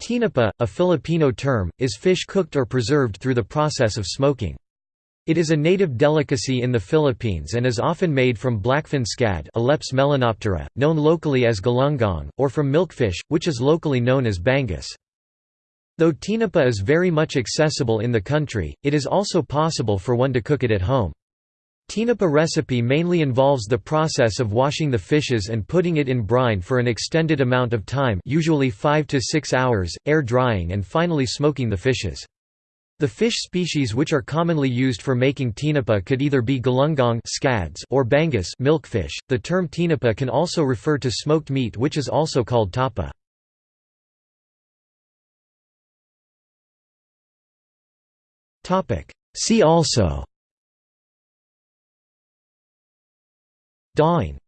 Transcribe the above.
Tinapa, a Filipino term, is fish cooked or preserved through the process of smoking. It is a native delicacy in the Philippines and is often made from blackfin scad known locally as galunggong, or from milkfish, which is locally known as bangus. Though tinapa is very much accessible in the country, it is also possible for one to cook it at home. Tinapa recipe mainly involves the process of washing the fishes and putting it in brine for an extended amount of time usually 5 to 6 hours, air drying and finally smoking the fishes. The fish species which are commonly used for making tinapa could either be galunggong scads or bangus milkfish. The term tinapa can also refer to smoked meat which is also called tapa. See also Daing